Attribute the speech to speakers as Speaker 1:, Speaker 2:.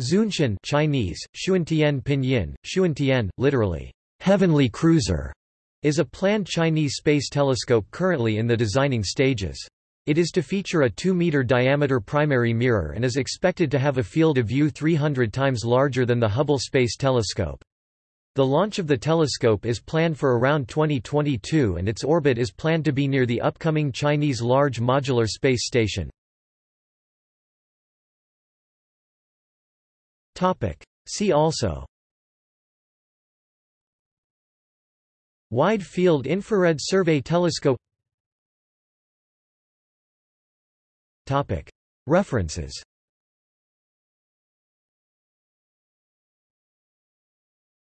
Speaker 1: Xuntian Chinese, Xuntian Pinyin, Xuntian, literally, heavenly cruiser, is a planned Chinese space telescope currently in the designing stages. It is to feature a 2-meter diameter primary mirror and is expected to have a field of view 300 times larger than the Hubble Space Telescope. The launch of the telescope is planned for around 2022 and its orbit is planned to be near the upcoming Chinese Large Modular Space Station. See also. Wide Field Infrared Survey Telescope. References